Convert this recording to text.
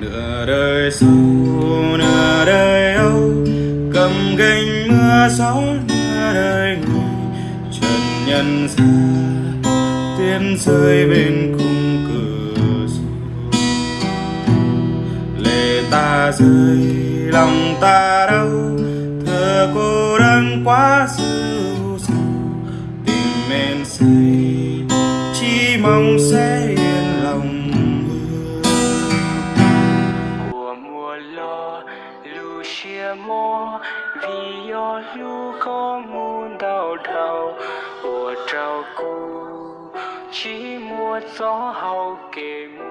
nửa đời sau, nửa đời âu, cầm gánh mưa gió, nửa đời người trần nhân gian tiên rơi bên khung cửa sổ. Lệ ta rơi, lòng ta đau thơ cô đơn quá dịu dàng tình men say chỉ mong sẽ yên lo lu chia mô yo lu có đầu. Của trao cu chỉ mua gió hau kề mùa